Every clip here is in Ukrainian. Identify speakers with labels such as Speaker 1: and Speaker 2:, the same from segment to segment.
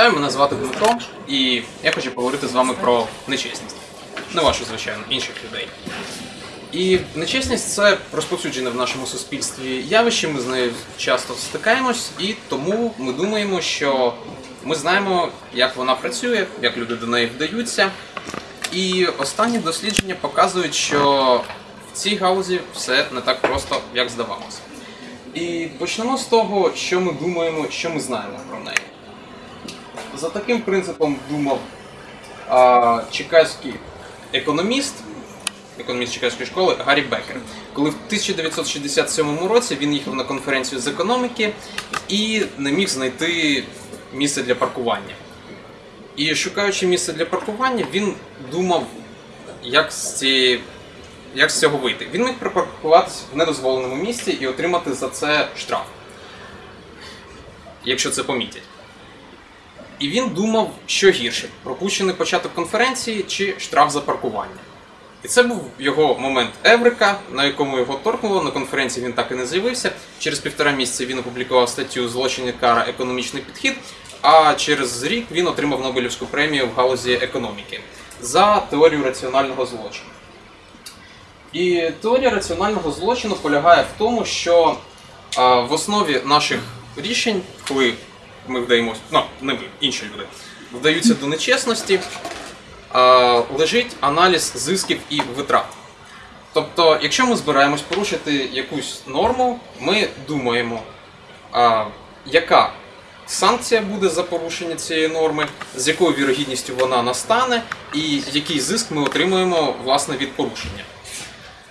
Speaker 1: Вітаю, мене звати Дмитро, і я хочу поговорити з вами про нечесність. Не вашу, звичайно, інших людей. І нечесність це розповсюджене в нашому суспільстві явище, ми з нею часто стикаємось, і тому ми думаємо, що ми знаємо, як вона працює, як люди до неї вдаються. І останні дослідження показують, що в цій галузі все не так просто, як здавалося. І почнемо з того, що ми думаємо, що ми знаємо про неї. За таким принципом думав а, чекаський економіст, економіст Чекаської школи Гаррі Бекер, коли в 1967 році він їхав на конференцію з економіки і не міг знайти місце для паркування. І шукаючи місце для паркування, він думав, як з цієї. Як з цього вийти? Він міг припаркуватися в недозволеному місці і отримати за це штраф, якщо це помітять. І він думав, що гірше: пропущений початок конференції чи штраф за паркування. І це був його момент Еврика, на якому його торкнуло. На конференції він так і не з'явився. Через півтора місяця він опублікував статтю Злочини кара економічний підхід. А через рік він отримав Нобелівську премію в галузі економіки за теорію раціонального злочину. І теорія раціонального злочину полягає в тому, що в основі наших рішень, коли ми вдаємося, ну не ми, інші люди, вдаються до нечесності, лежить аналіз зисків і витрат. Тобто, якщо ми збираємось порушити якусь норму, ми думаємо, а, яка санкція буде за порушення цієї норми, з якою вірогідністю вона настане, і який зиск ми отримуємо власне від порушення.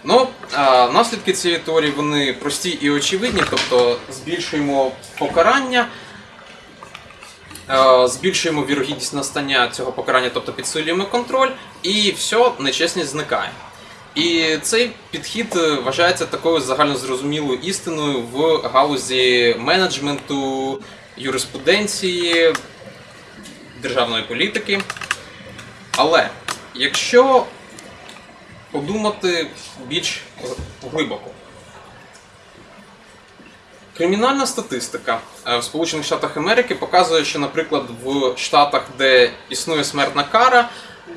Speaker 1: Ну, а, наслідки цієї теорії вони прості і очевидні, тобто збільшуємо покарання, збільшуємо вірогідність настання цього покарання, тобто підсилюємо контроль, і все, нечесність зникає. І цей підхід е, вважається такою загальнозрозумілою істиною в галузі менеджменту, юриспруденції, державної політики. Але якщо подумати більш глибоко. Кримінальна статистика е, в Сполучених Штатах Америки показує, що, наприклад, в штатах, де існує смертна кара,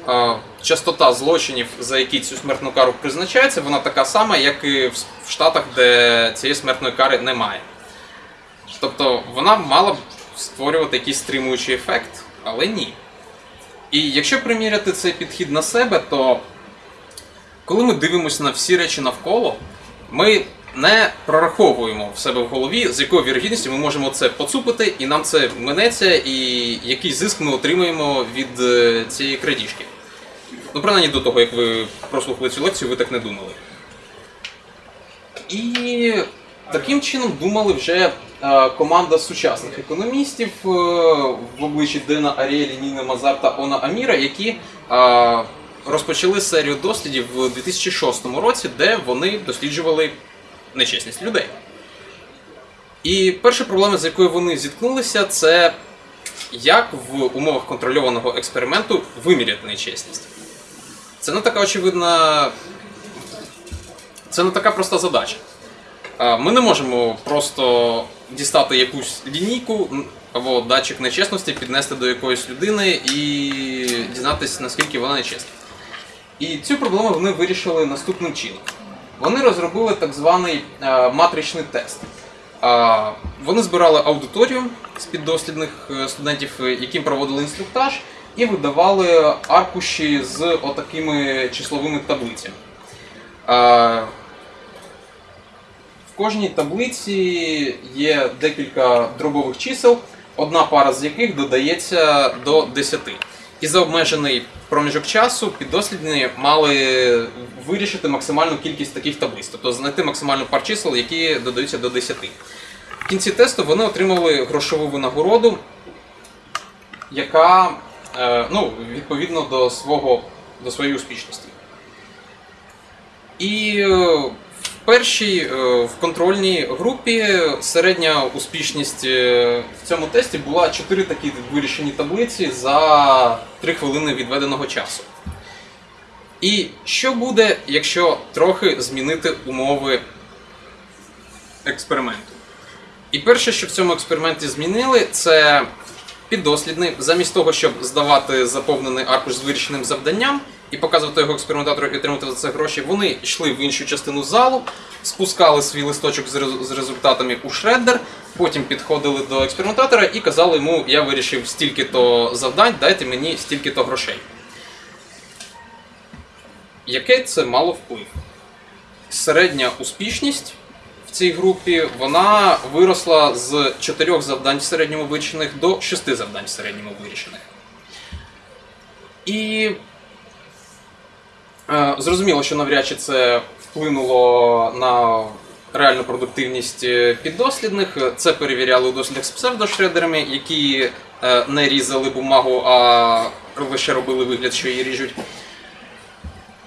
Speaker 1: е, частота злочинів, за які цю смертну кару призначається, вона така сама, як і в штатах, де цієї смертної кари немає. Тобто вона мала б створювати якийсь стримуючий ефект, але ні. І якщо приміряти цей підхід на себе, то коли ми дивимося на всі речі навколо, ми не прораховуємо в себе в голові, з якою вірогідністю ми можемо це поцупити, і нам це минеться, і який зиск ми отримаємо від е, цієї крадіжки. Ну, принаймні до того, як ви прослухали цю лекцію, ви так не думали. І таким чином думали вже е, команда сучасних економістів е, в обличчі Дена Аріелі, Ніни Мазар та Она Аміра, які розпочали серію дослідів в 2006 році, де вони досліджували нечесність людей. І перша проблема, з якою вони зіткнулися, це як в умовах контрольованого експерименту виміряти нечесність. Це не така очевидна. Це не така проста задача. Ми не можемо просто дістати якусь лінійку або датчик нечесності, піднести до якоїсь людини і дізнатися, наскільки вона нечесна. І цю проблему вони вирішили наступним чином. Вони розробили так званий е, матричний тест. Е, вони збирали аудиторію з піддослідних е, студентів, яким проводили інструктаж, і видавали аркуші з отакими числовими таблицями. В кожній таблиці є декілька дробових чисел, одна пара з яких додається до 10. І за обмежений проміжок часу піддослідні мали вирішити максимальну кількість таких таблиць, тобто знайти максимальну пар чисел, які додаються до 10. В кінці тесту вони отримали грошову винагороду, яка е, ну, відповідно до, свого, до своєї успішності. І е, першій е, в контрольній групі середня успішність е, в цьому тесті була 4 такі вирішені таблиці за 3 хвилини відведеного часу. І що буде, якщо трохи змінити умови експерименту? І перше, що в цьому експерименті змінили, це піддослідний, замість того, щоб здавати заповнений аркуш з вирішеним завданням і показувати його експериментатору і отримати за це гроші, вони йшли в іншу частину залу, спускали свій листочок з рез- з результатами у шреддер, потім підходили до експериментатора і казали йому, я вирішив стільки-то завдань, дайте мені стільки-то грошей. Яке це мало вплив? Середня успішність в цій групі вона виросла з 4 завдань середньому вирішених до 6 завдань середньому вирішених. І зрозуміло, що навряд чи це вплинуло на реальну продуктивність е, піддослідних. Це перевіряли у дослідах з псевдошредерами, які е, не різали бумагу, а лише робили вигляд, що її ріжуть.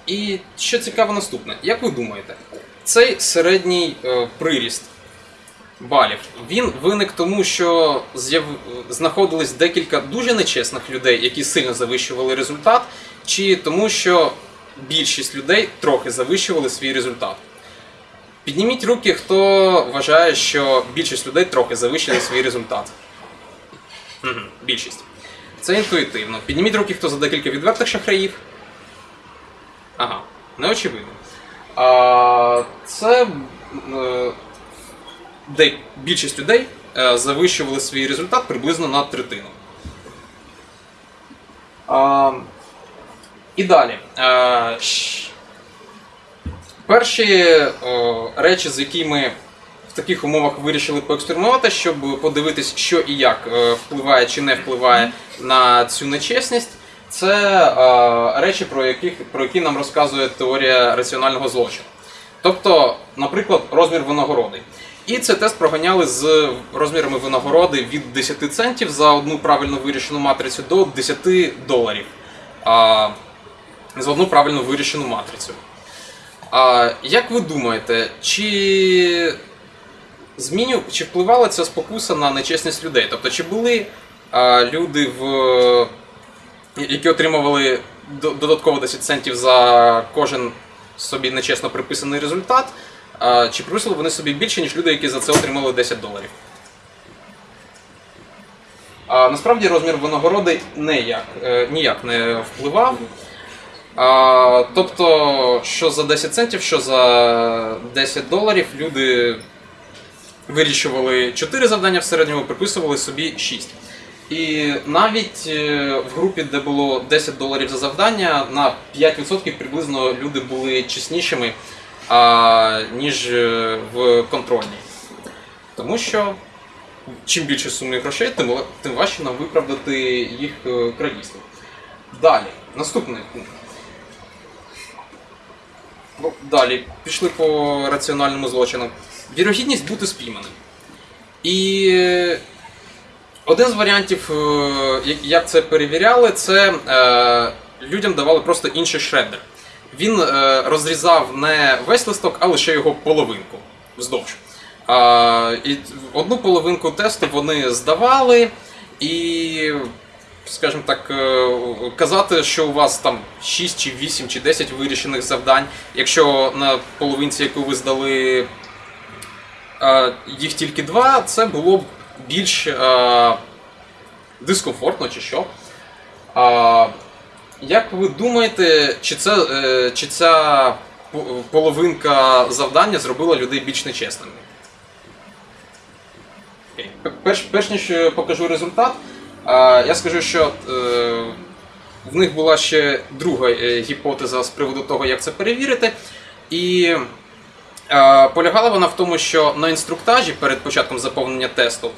Speaker 1: І що цікаво наступне, як ви думаєте, цей середній е, приріст балів він виник тому, що знаходились декілька дуже нечесних людей, які сильно завищували результат, чи тому, що більшість людей трохи завищували свій результат? Підніміть руки, хто вважає, що більшість людей трохи завищили свій результат. Угу, більшість. Це інтуїтивно. Підніміть руки, хто за декілька відвертих шахраїв. Ага, неочевидно. А, це е, де більшість людей е, завищували свій результат приблизно на третину. А, і далі. Перші речі, з якими в таких умовах вирішили поекспериментувати, щоб подивитись, що і як е, впливає чи не впливає на цю нечесність. Це е, речі, про, яких, про які нам розказує теорія раціонального злочину. Тобто, наприклад, розмір винагороди. І цей тест проганяли з розмірами винагороди від 10 центів за одну правильно вирішену матрицю до 10 доларів за одну правильно вирішену матрицю. А, як ви думаєте, чи зміню, чи впливала ця спокуса на нечесність людей? Тобто, чи були а, люди, в, які отримували додатково 10 центів за кожен собі нечесно приписаний результат, а, чи приписали вони собі більше, ніж люди, які за це отримали 10 доларів? А, насправді розмір винагороди ніяк, е, ніяк не впливав. А, тобто, що за 10 центів, що за 10 доларів люди вирішували 4 завдання в середньому, приписували собі 6. І навіть е, в групі, де було 10 доларів за завдання, на 5% приблизно люди були чеснішими, а, ніж е, в контрольній. Тому що чим більше суми грошей, тим, важче нам виправдати їх е, крадійство. Далі, наступний пункт. Ну, Далі, пішли по раціональному злочину. Вірогідність бути спійманим. І е, один з варіантів, е, як- це перевіряли, це е, людям давали просто інший шредер. Він розрізав не весь листок, а лише його половинку вздовж. І одну половинку тесту вони здавали, і, скажімо так, е, казати, що у вас там 6 чи 8 чи 10 вирішених завдань, якщо на половинці, яку ви здали, е, їх тільки два, це було б більш е, дискомфортно чи що. Як ви думаєте, чи, це, чи ця половинка завдання зробила людей більш нечесними? Перш, перш ніж покажу результат, а, я скажу, що е, в них була ще друга е, гіпотеза з приводу того, як це перевірити. І е, полягала вона в тому, що на інструктажі перед початком заповнення тесту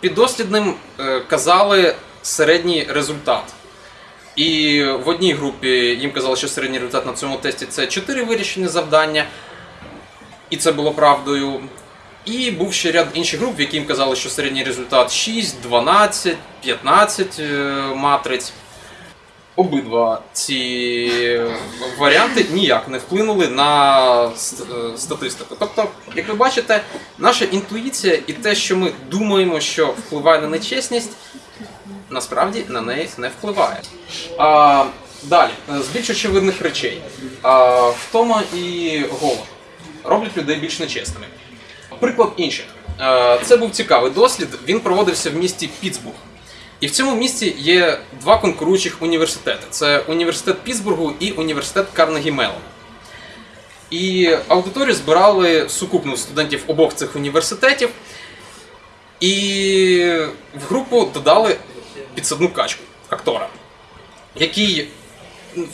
Speaker 1: піддослідним казали середній результат. І в одній групі їм казали, що середній результат на цьому тесті це 4 вирішені завдання, і це було правдою. І був ще ряд інших груп, в які їм казали, що середній результат 6, 12, 15 е, матриць. Обидва ці варіанти ніяк не вплинули на е, статистику. Тобто, як ви бачите, наша інтуїція і те, що ми думаємо, що впливає на нечесність, насправді на неї не впливає. А, далі, е, з більш очевидних речей. А, втома і голод роблять людей більш нечесними. Приклад інших. Е, Це був цікавий дослід. Він проводився в місті Пітсбург. І в цьому місті є два конкуруючих університети: це університет Пітсбургу і університет Карнегі Меллон. І аудиторію збирали сукупно студентів обох цих університетів. І в групу додали підсадну качку актора, який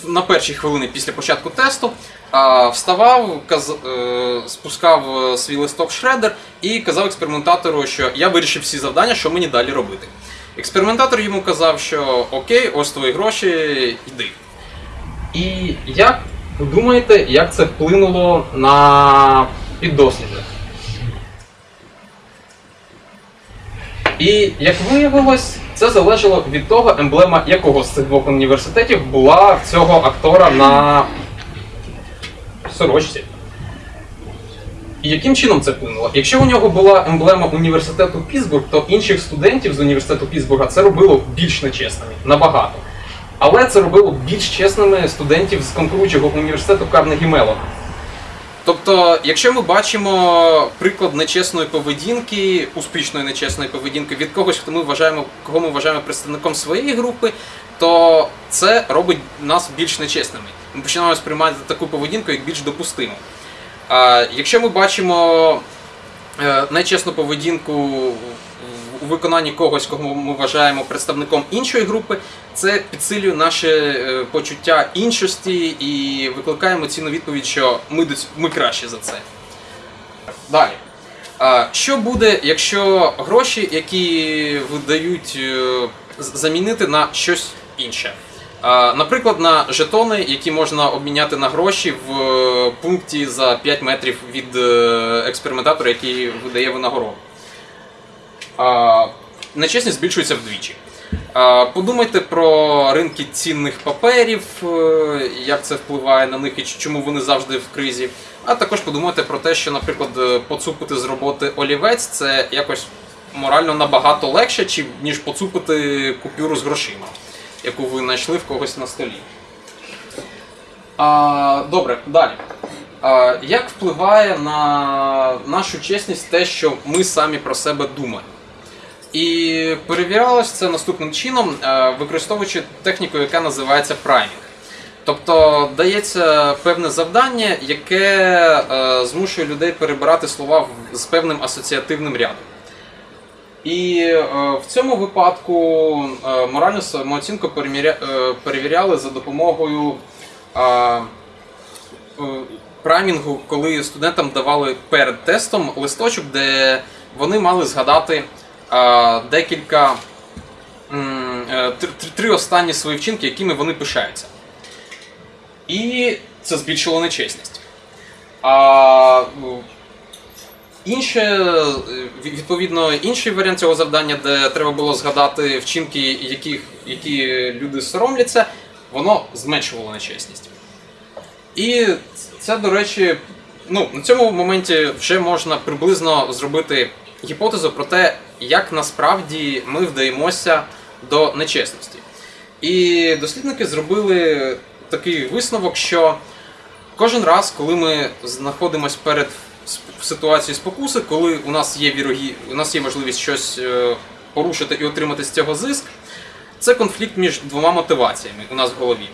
Speaker 1: на перші хвилини після початку тесту вставав, каз, е, спускав е, свій листок шредер і казав експериментатору, що я вирішив всі завдання, що мені далі робити. Експериментатор йому казав, що окей, ось твої гроші, йди. І як ви думаєте, як це вплинуло на піддослідних? І як виявилось, це залежало від того, емблема якого з цих двох університетів була цього актора на сорочці. І яким чином це вплинуло? Якщо у нього була емблема університету Пітсбург, то інших студентів з університету Пітсбурга це робило більш нечесними, набагато. Але це робило більш чесними студентів з конкуруючого університету Карнегі Меллона. Тобто, якщо ми бачимо приклад нечесної поведінки, успішної нечесної поведінки від когось, хто ми вважаємо, кого ми вважаємо представником своєї групи, то це робить нас більш нечесними. Ми починаємо сприймати таку поведінку як більш допустиму. Якщо ми бачимо е, нечесну поведінку у виконанні когось, кого ми вважаємо представником іншої групи, це підсилює наше е, почуття іншості і викликає емоційну відповідь, що ми, ми краще за це. Далі. Що буде, якщо гроші, які видають, е, замінити на щось інше? Наприклад, на жетони, які можна обміняти на гроші в е, пункті за 5 метрів від е, експериментатора, який видає винагороду. Нечесність збільшується вдвічі. Подумайте про ринки цінних паперів, е, як це впливає на них і чому вони завжди в кризі. А також подумайте про те, що, наприклад, поцупити з роботи олівець це якось морально набагато легше, ніж поцупити купюру з грошима, яку ви знайшли в когось на столі. А, добре, далі. А, як впливає на нашу чесність те, що ми самі про себе думаємо? І перевірялось це наступним чином, використовуючи техніку, яка називається праймінг. Тобто дається певне завдання, яке е, змушує людей перебирати слова з певним асоціативним рядом. І е, в цьому випадку е, моральну самооцінку е, перевіряли за допомогою праймінгу, коли студентам давали перед тестом листочок, де вони мали згадати декілька три останні свої вчинки, якими вони пишаються. І це збільшило нечесність. Інше, е, відповідно, інший варіант цього завдання, де треба було згадати вчинки, яких, які люди соромляться, воно зменшувало нечесність. І це, до речі, ну, на цьому моменті вже можна приблизно зробити гіпотезу про те, як насправді ми вдаємося до нечесності. І дослідники зробили такий висновок, що кожен раз, коли ми знаходимося перед сп- ситуацією спокуси, коли у нас є вірогі... у нас є можливість щось е, порушити і отримати з цього зиск, це конфлікт між двома мотиваціями у нас в голові.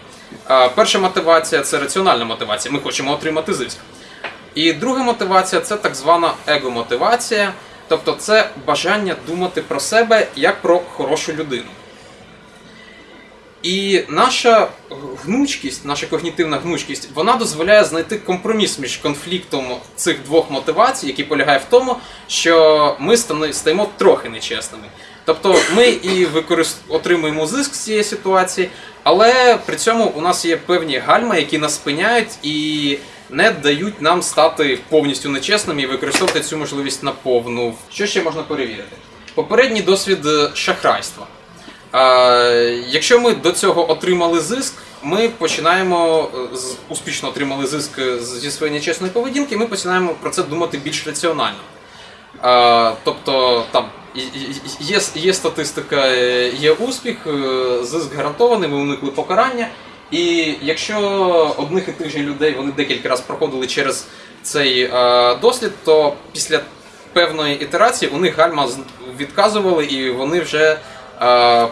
Speaker 1: Перша мотивація це раціональна мотивація. Ми хочемо отримати зиск. І друга мотивація це так звана его-мотивація, тобто це бажання думати про себе як про хорошу людину. І наша гнучкість, наша когнітивна гнучкість, вона дозволяє знайти компроміс між конфліктом цих двох мотивацій, який полягає в тому, що ми стаємо трохи нечесними. Тобто ми і використ... отримуємо зиск з цієї ситуації, але при цьому у нас є певні гальма, які нас спиняють і не дають нам стати повністю нечесними і використовувати цю можливість наповну. Що ще можна перевірити? Попередній досвід е, шахрайства. Якщо ми до цього отримали зиск, ми починаємо е, з- успішно отримали зиск е, зі своєї нечесної поведінки, ми починаємо про це думати більш раціонально. Тобто там є, є статистика, е, є успіх, зиск гарантований, ми уникли покарання. І якщо одних і тих же людей вони декілька разів проходили через цей дослід, то після певної ітерації у них гальма відказували, і вони вже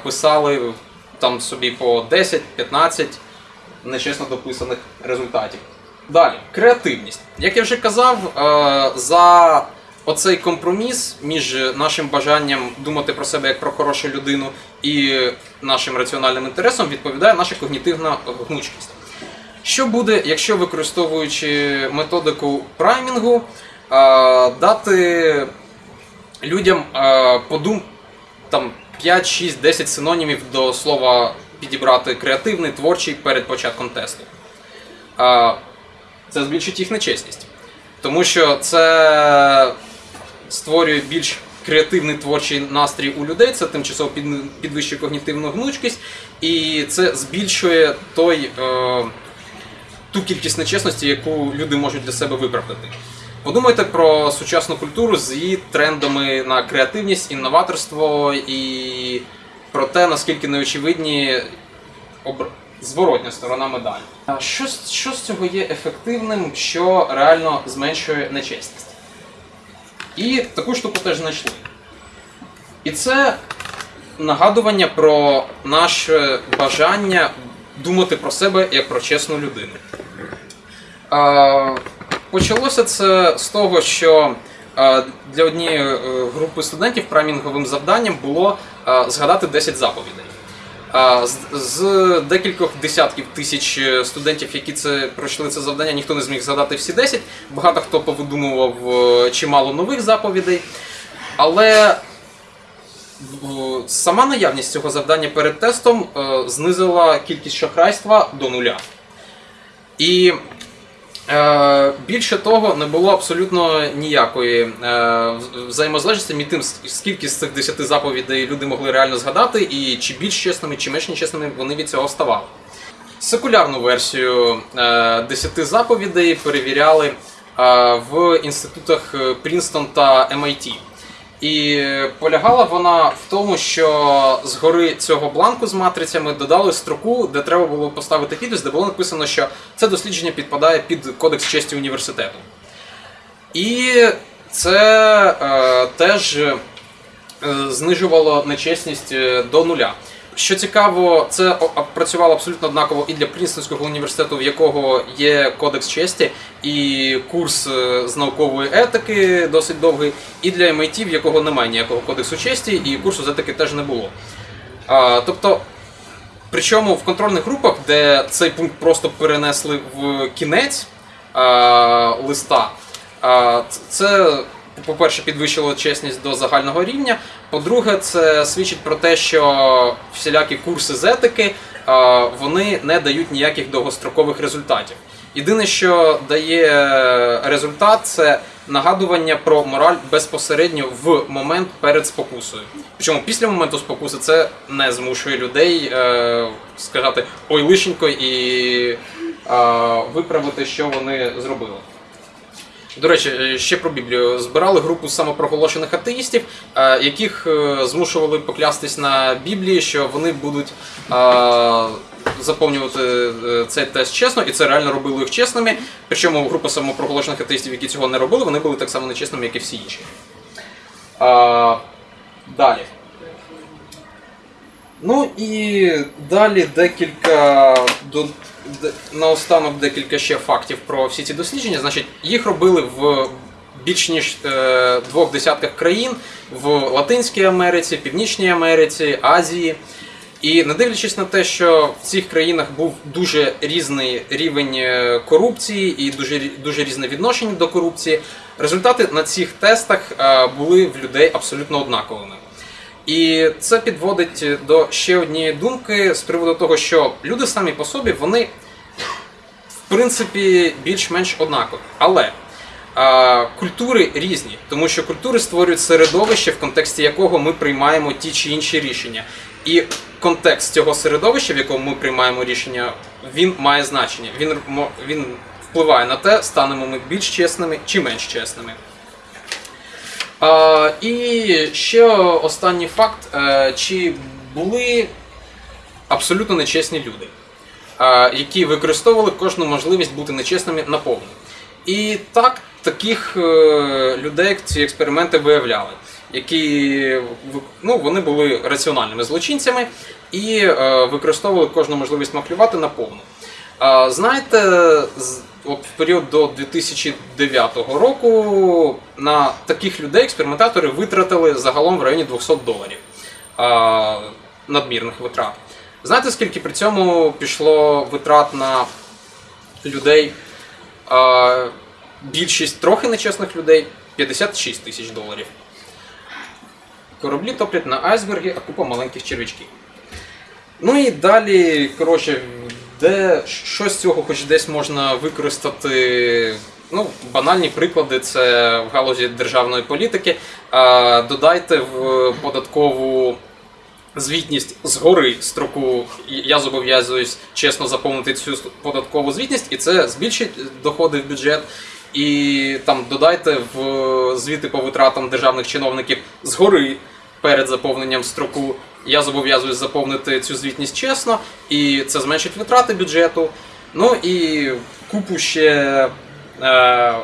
Speaker 1: писали там собі по 10-15 нечесно дописаних результатів. Далі, креативність. Як я вже казав, е, за оцей компроміс між нашим бажанням думати про себе як про хорошу людину і нашим раціональним інтересом відповідає наша когнітивна гнучкість. Що буде, якщо використовуючи методику праймінгу, е, дати людям е, подум там 5, 6, 10 синонімів до слова підібрати креативний, творчий перед початком тесту. Це збільшить їх нечесність. Тому що це створює більш креативний творчий настрій у людей, це тимчасово підвищує когнітивну гнучкість, і це збільшує той, е, ту кількість нечесності, яку люди можуть для себе виправдати. Подумайте про сучасну культуру з її трендами на креативність, інноваторство і про те, наскільки неочевидні обр- зворотня сторона медалі. Що, що з цього є ефективним, що реально зменшує нечесність? І таку штуку теж знайшли. І це нагадування про наше бажання думати про себе як про чесну людину. Почалося це з того, що е, для однієї е, групи студентів промінговим завданням було е, згадати 10 заповідей. З, декількох десятків тисяч студентів, які це пройшли це завдання, ніхто не зміг згадати всі 10. Багато хто повидумував чимало нових заповідей. Але сама наявність цього завдання перед тестом знизила кількість шахрайства до нуля. І більше того, не було абсолютно ніякої е, взаємозалежності між тим, скільки з цих 10 заповідей люди могли реально згадати, і чи більш чесними, чи менш нечесними вони від цього ставали. Секулярну версію е, 10 заповідей перевіряли е, в інститутах Принстон та MIT. І полягала вона в тому, що згори цього бланку з матрицями додали строку, де треба було поставити підпис, де було написано, що це дослідження підпадає під кодекс честі університету. І це е, теж е, знижувало нечесність е, до нуля. Що цікаво, це працювало абсолютно однаково і для Прінстонського університету, в якого є кодекс честі, і курс е, з наукової етики досить довгий, і для MIT, в якого немає ніякого кодексу честі, і курсу з етики теж не було. А, тобто, причому в контрольних групах, де цей пункт просто перенесли в кінець а, листа, а, це, по-перше, підвищило чесність до загального рівня. По-друге, це свідчить про те, що всілякі курси з етики вони не дають ніяких довгострокових результатів. Єдине, що дає результат, це нагадування про мораль безпосередньо в момент перед спокусою. Причому після моменту спокуси це не змушує людей е, сказати ой лишенько і е, виправити, що вони зробили. До речі, е, ще про Біблію. Збирали групу самопроголошених атеїстів, е, яких е, змушували поклястись на Біблії, що вони будуть заповнювати цей тест чесно, і це реально робило їх чесними. Причому група самопроголошених атеїстів, які цього не робили, вони були так само нечесними, як і всі інші. Далі. Ну і далі декілька наостанок декілька ще фактів про всі ці дослідження. Значить, їх робили в більш ніж е, двох десятках країн в Латинській Америці, Північній Америці, Азії. І не дивлячись на те, що в цих країнах був дуже різний рівень е, корупції і дуже, дуже різне відношення до корупції, результати на цих тестах е, були в людей абсолютно однаковими. І це підводить до ще однієї думки з приводу того, що люди самі по собі вони в принципі більш-менш однакові. Але а, культури різні, тому що культури створюють середовище, в контексті якого ми приймаємо ті чи інші рішення. І контекст цього середовища, в якому ми приймаємо рішення, він має значення. Він, він впливає на те, станемо ми більш чесними чи менш чесними. І ще останній факт: Е, чи були абсолютно нечесні люди, які використовували кожну можливість бути нечесними наповну. І так, таких е, людей ці експерименти виявляли, які ну, вони були раціональними злочинцями і е, використовували кожну можливість маклювати наповну. Знаєте, от в період до 2009 року на таких людей експериментатори витратили загалом в районі 200 доларів а, надмірних витрат. Знаєте, скільки при цьому пішло витрат на людей? А, більшість трохи нечесних людей 56 тисяч доларів. Кораблі топлять на айсберги, а купа маленьких червячків. Ну і далі, коротше, де що з цього хоч десь можна використати. Ну, банальні приклади це в галузі державної політики. Додайте в податкову звітність згори строку. Я зобов'язуюсь чесно заповнити цю податкову звітність, і це збільшить доходи в бюджет. І там додайте в звіти по витратам державних чиновників згори перед заповненням строку. Я зобов'язуюсь заповнити цю звітність чесно, і це зменшить витрати бюджету. Ну і купу ще. Е,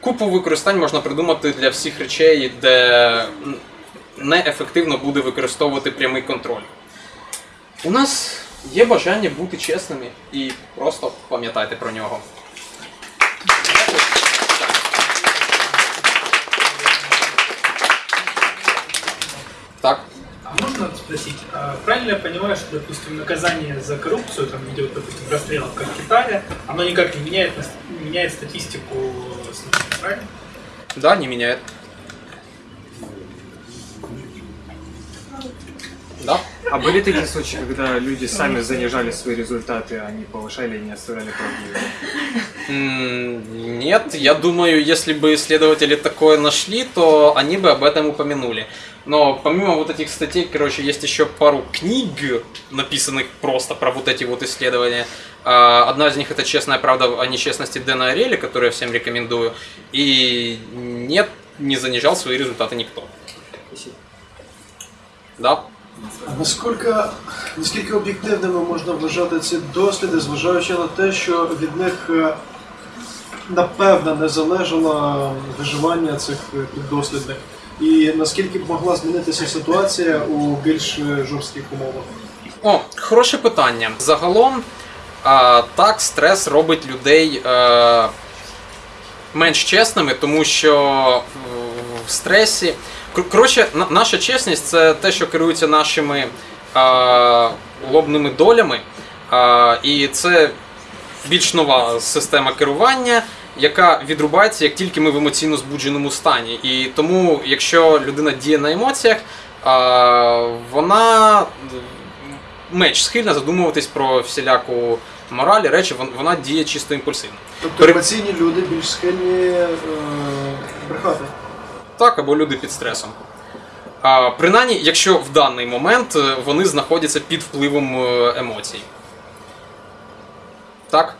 Speaker 1: купу використань можна придумати для всіх речей, де неефективно буде використовувати прямий контроль. У нас є бажання бути чесними і просто пам'ятайте про нього. Так.
Speaker 2: А можно спросить, а правильно я понимаю, что, допустим, наказание за коррупцию, там, в виде, вот, допустим, расстрелов, как в Китае, оно никак не меняет, не меняет статистику случаев, правильно?
Speaker 1: Да, не меняет. Да.
Speaker 3: А были такие случаи, когда люди сами занижали свои результаты, а не повышали и не оставляли правдивые?
Speaker 1: Нет, я думаю, если бы исследователи такое нашли, то они бы об этом упомянули. Но помимо вот этих статей, короче, есть еще пару книг, написанных просто про вот эти вот исследования. А, Одна из них это «Честная правда о нечестности Дэна Ареля», которую я всем рекомендую. И нет, не занижал свои результаты никто. Да.
Speaker 4: А Наскільки, наскільки об'єктивними можна вважати ці досліди, зважаючи на те, що від них е, напевно не залежало виживання цих е, піддослідних? І наскільки б могла змінитися ситуація у більш е, жорстких умовах?
Speaker 1: О, хороше питання. Загалом, а, так, стрес робить людей е, менш чесними, тому що в- стресі. Кор- Коротше, наша чесність це те, що керується нашими е, лобними долями. Е, і це більш нова система керування, яка відрубається, як тільки ми в емоційно збудженому стані. І тому, якщо людина діє на емоціях, вона менш схильна задумуватись про всіляку мораль, і речі, вона діє чисто імпульсивно.
Speaker 4: Тобто емоційні люди більш схильні е, брехати.
Speaker 1: Так, або люди під стресом. А, принаймні, якщо в даний момент е, вони знаходяться під впливом е, емоцій. Так?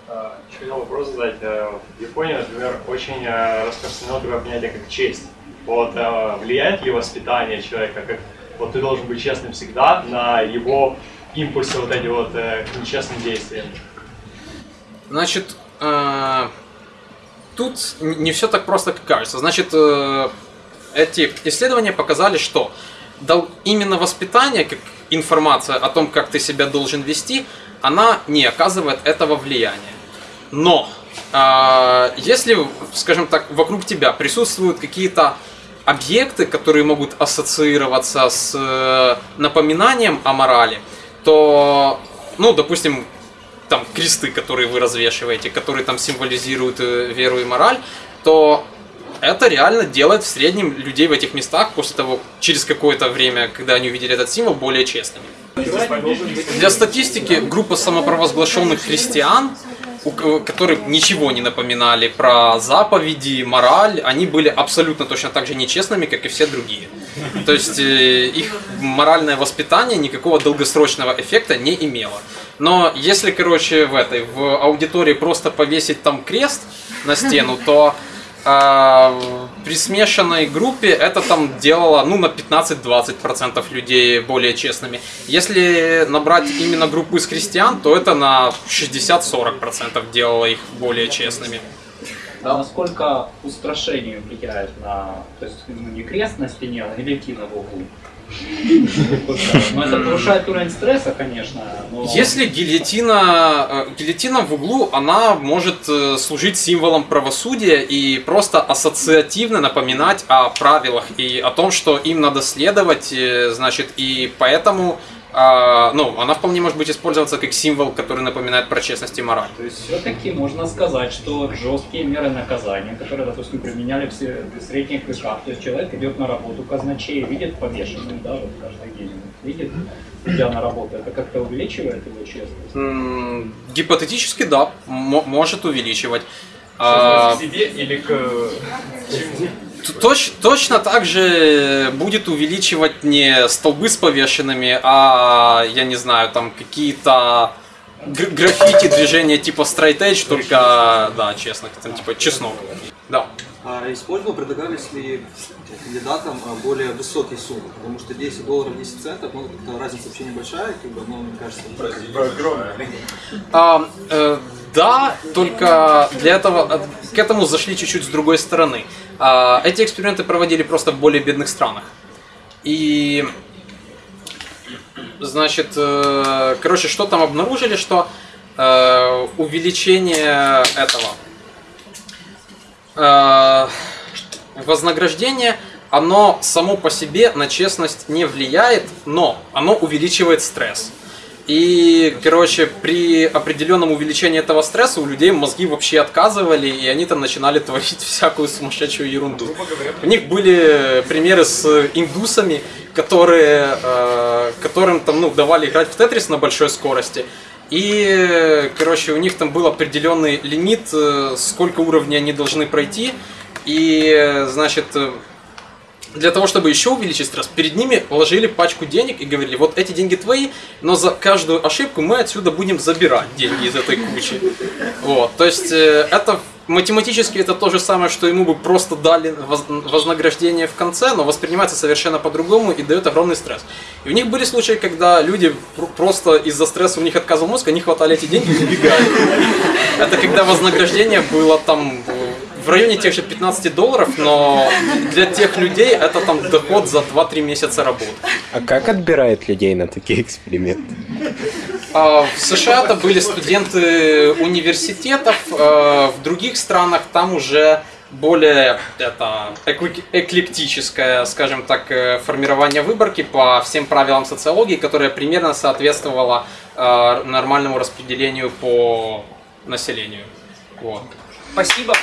Speaker 5: Еще хотел вопрос задать. В Японии, например, очень э, распространено такое понятие, как честь. Вот э, влияет ли воспитание человека, как вот ты должен быть честным всегда на его импульсы вот эти вот э, к нечестным действиям?
Speaker 1: Значит, тут не все так просто, как кажется. Значит, эти исследования показали, что именно воспитание, как информация о том, как ты себя должен вести, она не оказывает этого влияния. Но э, если, скажем так, вокруг тебя присутствуют какие-то объекты, которые могут ассоциироваться с э, напоминанием о морали, то, ну, допустим, там кресты, которые вы развешиваете, которые там символизируют э, веру и мораль, то это реально делает в среднем людей в этих местах после того, через какое-то время, когда они увидели этот символ, более честными. Для статистики группа самопровозглашенных христиан, у ко- которые ничего не напоминали про заповеди, мораль, они были абсолютно точно так же нечестными, как и все другие. То есть э, их моральное воспитание никакого долгосрочного эффекта не имело. Но если, короче, в этой, в аудитории просто повесить там крест на стену, то при смешанной группе это там делало ну, на 15-20% людей более честными. Если набрать именно группу из христиан, то это на 60-40% делало их более честными.
Speaker 6: А насколько устрашение влияет на, то есть ну, не крест на стене, а гильотина в углу? Ну, это повышает уровень стресса, конечно, но...
Speaker 1: Если гильотина, э, гильотина в углу, она может э, служить символом правосудия и просто ассоциативно напоминать о правилах и о том, что им надо следовать, э, значит, и поэтому, а, ну, она вполне может быть использоваться как символ, который напоминает про честность и мораль.
Speaker 6: То есть все-таки можно сказать, что жесткие меры наказания, которые, допустим, применяли в средних веках, то есть человек идет на работу казначей, видит повешенную, да, вот каждый день видит, идя на работу, это как-то увеличивает его честность?
Speaker 1: М, Гипотетически, да, м- может увеличивать. А,
Speaker 3: к себе или к чему?
Speaker 1: Точ, точно так же будет увеличивать не столбы с повешенными, а, я не знаю, там какие-то гр- граффити движения типа straight edge, только, да, честно, там типа чеснок. Да.
Speaker 7: А использовал, предлагались ли кандидатам а, более высокие суммы? Потому что 10 долларов 10 центов, ну, как-то разница вообще небольшая, как бы, но, мне кажется,
Speaker 1: А, э, да, только для этого к этому зашли чуть-чуть с другой стороны. А, эти эксперименты проводили просто в более бедных странах. И значит, э, короче, что там обнаружили, что э, увеличение этого э, вознаграждения, оно само по себе на честность не влияет, но оно увеличивает стресс. И, короче, при определенном увеличении этого стресса у людей мозги вообще отказывали, и они там начинали творить всякую сумасшедшую ерунду. У них были примеры с индусами, которые, э, которым там, ну, давали играть в Тетрис на большой скорости. И, короче, у них там был определенный лимит, э, сколько уровней они должны пройти. И, значит, э, для того, чтобы еще увеличить стресс, перед ними вложили пачку денег и говорили, вот эти деньги твои, но за каждую ошибку мы отсюда будем забирать деньги из этой кучи. Вот, то есть э, это математически это то же самое, что ему бы просто дали воз- вознаграждение в конце, но воспринимается совершенно по-другому и дает огромный стресс. И у них были случаи, когда люди пр- просто из-за стресса у них отказывал мозг, они хватали эти деньги и убегали. Это когда вознаграждение было там в районе тех же 15 долларов, но для тех людей это там доход за 2-3 месяца работы.
Speaker 8: А как отбирают людей на такие эксперименты?
Speaker 1: А, В США это были студенты университетов, э, в других странах там уже более это эклек- эклектическое, скажем так, э, формирование выборки по всем правилам социологии, которое примерно соответствовало э, нормальному распределению по населению. Вот.
Speaker 6: Спасибо.